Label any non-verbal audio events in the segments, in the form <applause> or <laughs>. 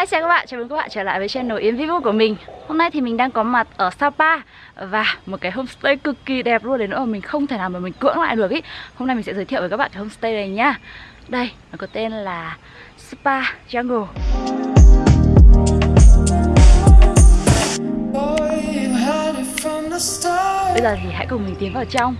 Hi chào các bạn, chào mừng các bạn trở lại với channel Yến Vivo của mình. Hôm nay thì mình đang có mặt ở Sapa Và một cái homestay cực kỳ đẹp luôn đến nỗi mà mình không thể nào mà mình cưỡng lại được ý. Hôm nay mình sẽ giới thiệu với các bạn cái homestay này nhá Đây, nó có tên là Spa Jungle. Bây giờ thì hãy cùng mình tiến vào trong.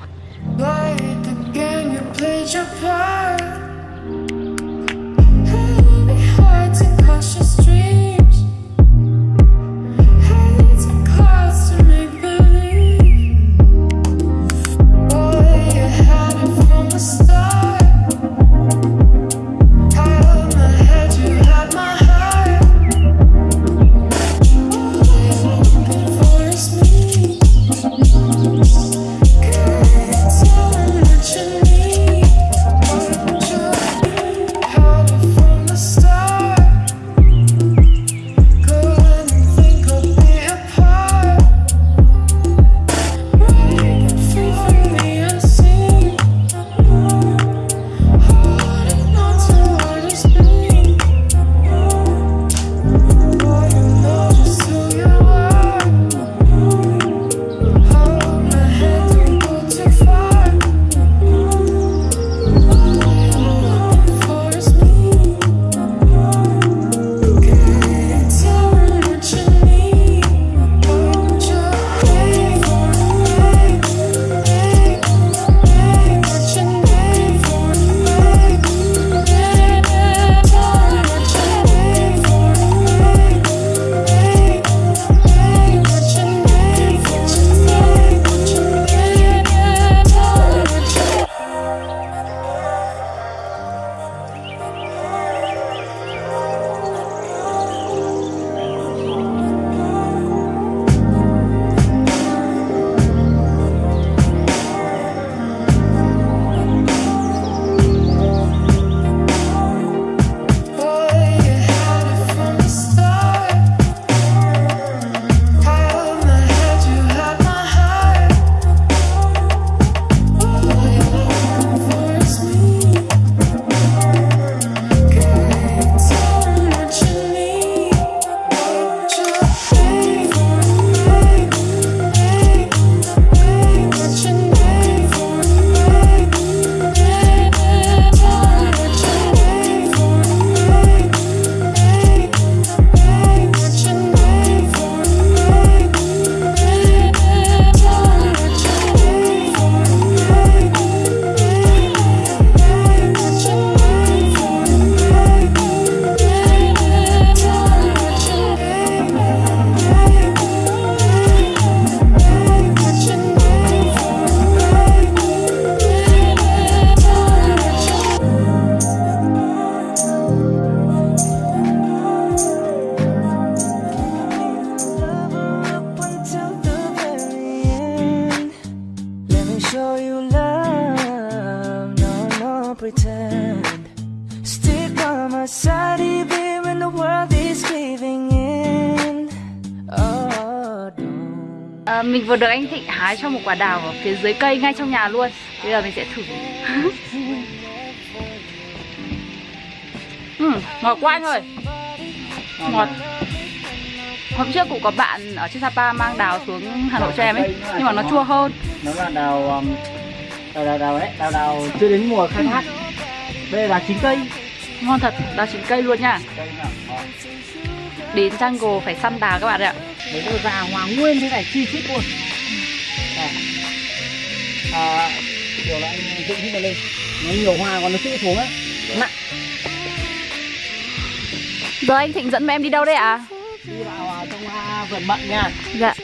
À, Mình vừa được anh Thịnh hái cho một quả đào ở phía dưới cây ngay trong nhà luôn. Bây giờ mình sẽ thử. Uhm, <laughs> Ngọt quá anh ơi. Ngọt. Hôm trước cũng có bạn ở trên Sapa mang đào xuống Hà Nội cho em ấy Nhưng mà nó chua hơn. Nó là đào um, đào đào đào đấy đào đào chưa đến mùa khai thác. Đây là chín cây. Ngon thật đào chín cây luôn nha đến jungle phải săn đào các bạn ạ. Đấy là già hòa nguyên thế này chi chít luôn. À, điều là anh dựng hết lên. Nó nhiều hoa còn nó chữ xuống á. Nặng. Giờ anh thịnh dẫn em đi đâu đây ạ? À? đi vào trong vườn mận nha. Dạ.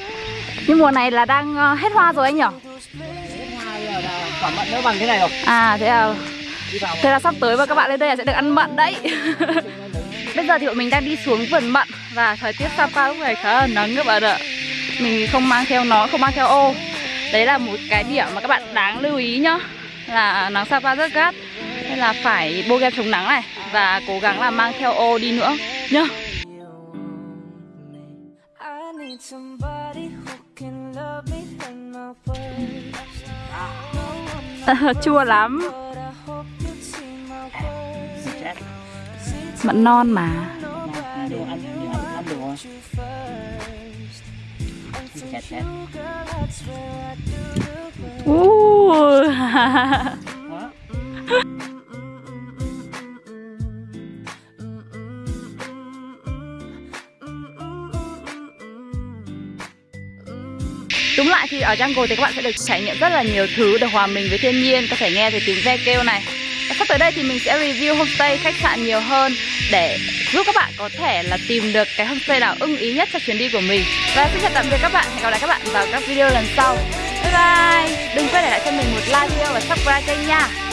Nhưng mùa này là đang ờ, hết hoa rồi anh nhỉ? Quả mận nó bằng thế này rồi. À thế à. Thế là sắp tới và các bạn lên đây là sẽ được ăn mận đấy bây giờ thì bọn mình đang đi xuống vườn mận và thời tiết Sapa lúc này khá là nắng các bạn ạ. Mình không mang theo nó, không mang theo ô. Đấy là một cái điểm mà các bạn đáng lưu ý nhá, là nắng Sapa rất gắt. Nên là phải bôi kem chống nắng này và cố gắng là mang theo ô đi nữa nhá. <laughs> Chua lắm. Mận non mà. Ra Đúng lại thì ở jungle thì các bạn sẽ được trải nghiệm rất là nhiều thứ Được hòa mình với thiên nhiên. Có thể nghe thấy tiếng ve kêu này. Và sắp tới đây thì mình sẽ review homestay, khách sạn nhiều hơn Để giúp các bạn có thể là tìm được cái homestay nào ưng ý nhất cho chuyến đi của mình. Và xin chào tạm biệt các bạn. Hẹn gặp lại các bạn vào các video lần sau. Bye bye. Đừng quên để lại cho mình một like video và subscribe kênh nha.